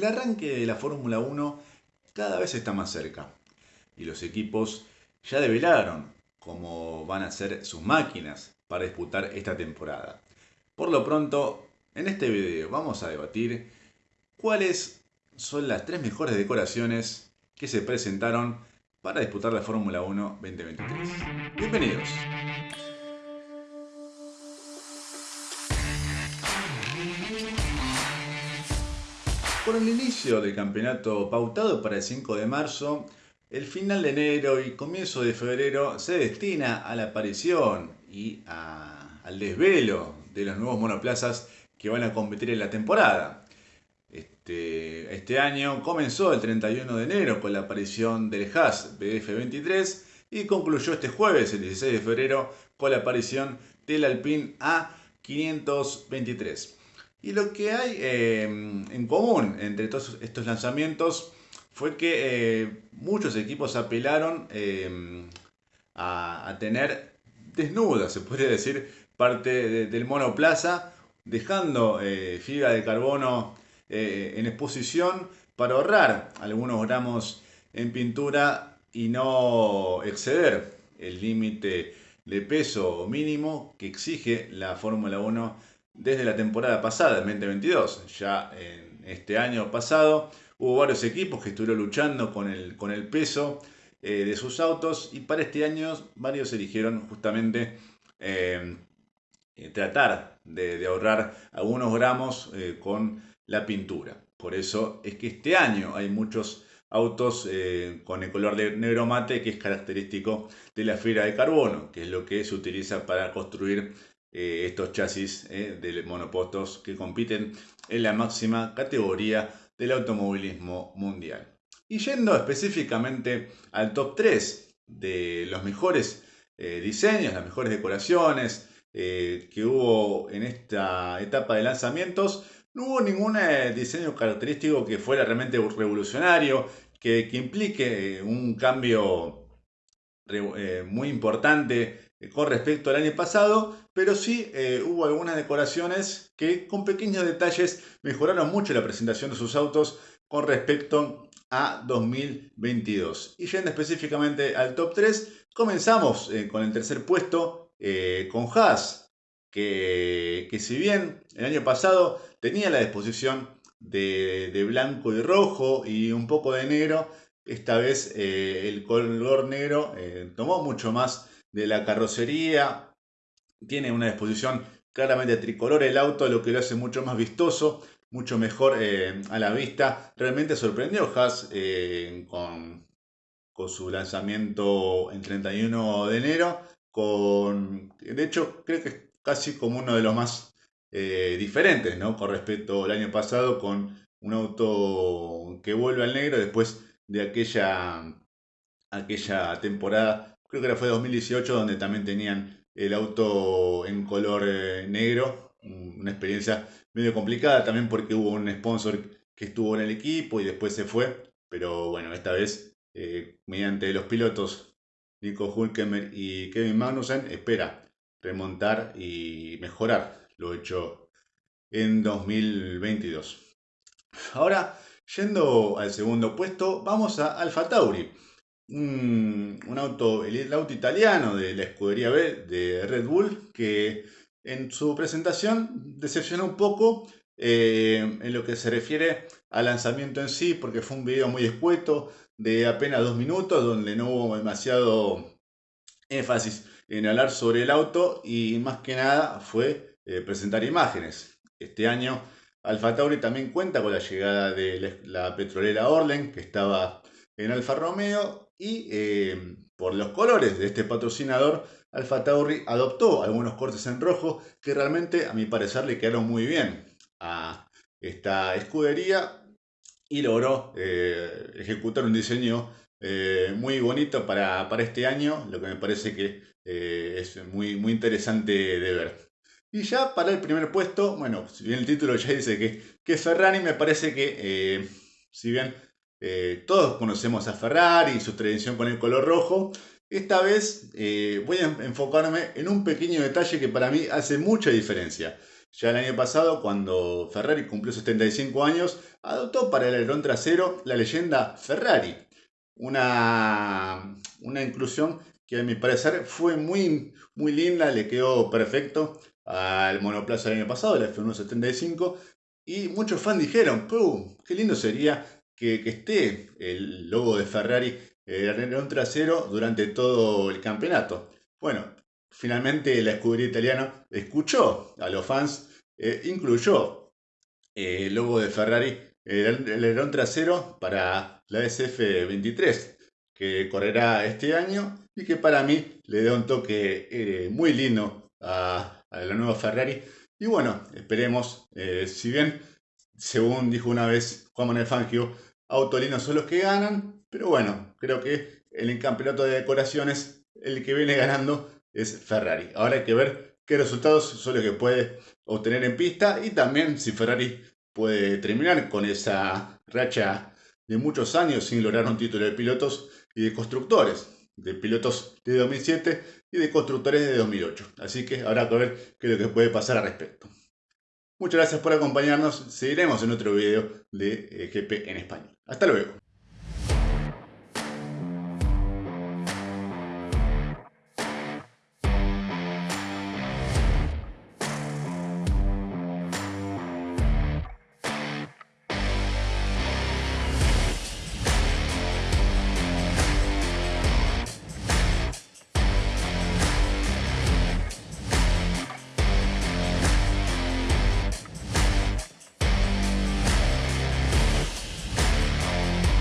El arranque de la Fórmula 1 cada vez está más cerca y los equipos ya develaron cómo van a ser sus máquinas para disputar esta temporada. Por lo pronto, en este video vamos a debatir cuáles son las tres mejores decoraciones que se presentaron para disputar la Fórmula 1 2023. Bienvenidos. Por el inicio del campeonato pautado para el 5 de marzo, el final de enero y comienzo de febrero se destina a la aparición y al desvelo de los nuevos monoplazas que van a competir en la temporada. Este, este año comenzó el 31 de enero con la aparición del Haas BF23 y concluyó este jueves, el 16 de febrero, con la aparición del Alpine A523. Y lo que hay em, en común entre todos estos lanzamientos fue que eh, muchos equipos apelaron em, a, tener desnuda, se podría decir, parte del monoplaza, dejando eh, fibra de carbono eh, en exposición para ahorrar algunos gramos en pintura y no exceder el límite de peso mínimo que exige la Fórmula 1 desde la temporada pasada, en 2022. Ya en este año pasado hubo varios equipos que estuvieron luchando con el, con el peso eh, de sus autos y para este año varios eligieron justamente eh, eh, tratar de, ahorrar algunos gramos con la pintura. Por eso es que este año hay muchos autos con el color de negro mate que es característico de la fibra de carbono, que es lo que se utiliza para construir eh, estos chasis eh, de monopostos que compiten en la máxima categoría del automovilismo mundial. Y yendo específicamente al top 3 de los mejores eh, diseños, las mejores decoraciones que hubo en esta etapa de lanzamientos, no hubo ningún diseño característico que fuera realmente revolucionario, que, que implique un cambio muy importante con respecto al año pasado, pero sí eh, hubo algunas decoraciones que con pequeños detalles mejoraron mucho la presentación de sus autos con respecto a 2022. Y yendo específicamente al top 3, comenzamos eh, con el tercer puesto eh, con Haas, que, que, si bien el año pasado tenía la disposición de, de blanco y rojo y un poco de negro, esta vez el color negro tomó mucho más de la carrocería, tiene una disposición claramente tricolor el auto, lo que lo hace mucho más vistoso, mucho mejor eh, a la vista. Realmente sorprendió Haas eh, con, con, su lanzamiento en 31 de enero. Con, de hecho, creo que es casi como uno de los más eh, diferentes ¿no? con respecto al año pasado, con un auto que vuelve al negro después de aquella, aquella temporada, creo que fue 2018, donde también tenían el auto en color eh, negro, una experiencia medio complicada también porque hubo un sponsor que estuvo en el equipo y después se fue, pero bueno, esta vez eh, mediante los pilotos Nico Hulkemer y Kevin Magnussen espera remontar y mejorar lo hecho en 2022. Ahora, yendo al segundo puesto, vamos a Alfa Tauri un, auto, el, auto italiano de la escudería B de Red Bull, que en su presentación decepcionó un poco eh, en lo que se refiere al lanzamiento en sí, porque fue un video muy escueto de apenas dos minutos, donde no hubo demasiado énfasis en hablar sobre el auto y más que nada fue eh, presentar imágenes. Este año Alfa Tauri también cuenta con la llegada de la petrolera Orlen, que estaba en Alfa Romeo, y eh, por los colores de este patrocinador, Alfa Tauri adoptó algunos cortes en rojo que realmente a mi parecer le quedaron muy bien a esta escudería y logró eh, ejecutar un diseño eh, muy bonito para, este año, lo que me parece que es muy, muy interesante de ver. Y ya para el primer puesto, bueno, si bien el título ya dice que, que Ferrari, me parece que si bien eh, todos conocemos a Ferrari y su tradición con el color rojo. Esta vez eh, voy a enfocarme en un pequeño detalle que para mí hace mucha diferencia. Ya el año pasado, cuando Ferrari cumplió 75 años, adoptó para el alerón trasero la leyenda Ferrari. Una, una inclusión que a mi parecer fue muy, muy linda, le quedó perfecto al monoplaza del año pasado, el F175, y muchos fans dijeron, qué lindo sería que, esté el logo de Ferrari en el alerón trasero durante todo el campeonato. Bueno, finalmente la escudería italiana escuchó a los fans, eh, incluyó eh, el logo de Ferrari el alerón trasero para la SF23, que correrá este año y que para mí le da un toque eh, muy lindo a, la nueva Ferrari. Y bueno, esperemos, si bien, según dijo una vez Juan Manuel Fangio, Autolinos son los que ganan, pero bueno, creo que el campeonato de decoraciones el que viene ganando es Ferrari. Ahora hay que ver qué resultados son los que puede obtener en pista y también si Ferrari puede terminar con esa racha de muchos años sin lograr un título de pilotos y de constructores, de pilotos de 2007 y de constructores de 2008. Así que habrá que ver qué es lo que puede pasar al respecto. Muchas gracias por acompañarnos. Seguiremos en otro video de eh, GP en español. Hasta luego.